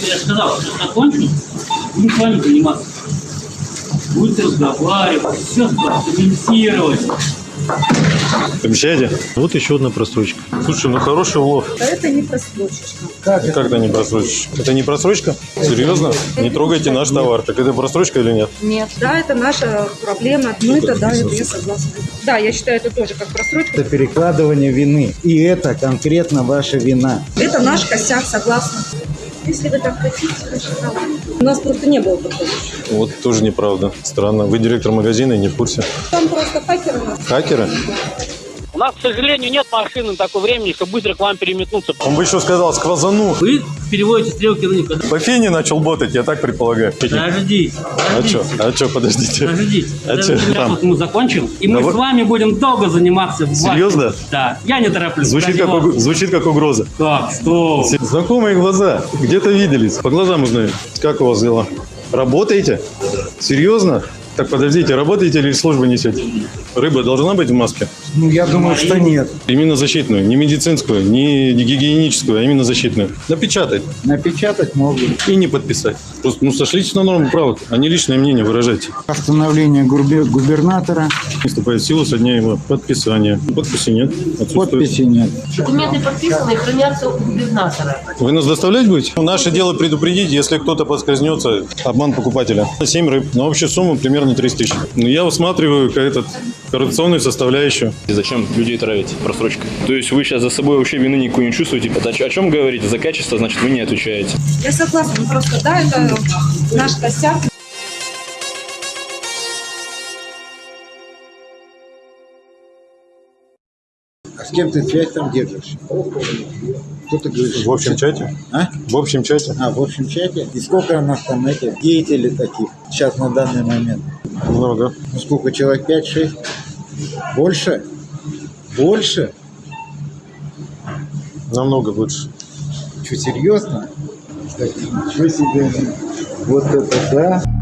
Я сказал, что закончим, будем с вами заниматься. Будете разговаривать, все комментировать. Обещаете? Вот еще одна просрочка. Слушай, ну хороший улов. А это не просрочечка. Как это не просрочка? Это не просрочка? Серьезно? Не трогайте наш товар. Так это просрочка или нет? Нет. Да, это наша проблема. Ну, это да, это я согласна. Да, я считаю это тоже как просрочка. Это перекладывание вины. И это конкретно ваша вина. Это наш косяк, согласна. Если вы так хотите, да. У нас просто не было такого. Вот тоже неправда. Странно. Вы директор магазина и не в курсе. Там просто хакеры нас. Хакеры? У нас, к сожалению, нет машины такого времени, чтобы быстро к вам переметнуться. Он бы еще сказал сквозану. Вы переводите стрелки на них. По фене начал ботать, я так предполагаю. Подождите, А подождите. что? А что, подождите. Подождите, А чё там? мы закончим, и мы Да с вами будем долго заниматься. Серьезно? Да, я не тороплюсь. Звучит как, уг- звучит как угроза. Как, что? Знакомые глаза. Где-то виделись. По глазам узнаю. Как у вас дела? Работаете? Серьезно? Так, подождите, работаете или службу несете? Рыба должна быть в маске? Ну, я думаю, что нет. Именно защитную, не медицинскую, не гигиеническую, а именно защитную. Напечатать Напечатать могут. и не подписать. Просто ну, сошлитесь на норму правок, а не личное мнение выражайте. Постановление губер- губернатора. Вступает в силу со дня его подписания. Подписи нет. Отсутствует. Подписи нет. Документы подписаны и хранятся у губернатора. Вы нас доставлять будете? Наше дело предупредить, если кто-то подскользнется, обман покупателя. 7 рыб. На общую сумму примерно 30 тысяч. Ну, я усматриваю как этот коррупционную составляющую. И Зачем людей травить просрочкой? То есть вы сейчас за собой вообще вины никакой не чувствуете? Это о чё- о чем говорите? За качество, значит, вы не отвечаете. Я согласна, ну просто да, это наш косяк. А с кем ты связь там держишь? Кто ты говоришь? В общем чате? А? В общем чате? А, в общем чате? И сколько у нас там этих деятелей таких сейчас на данный момент? Много. Ну, сколько человек? 5-6? Больше? Больше? Намного больше. Что, серьезно? Так, ничего себе. Вот это да.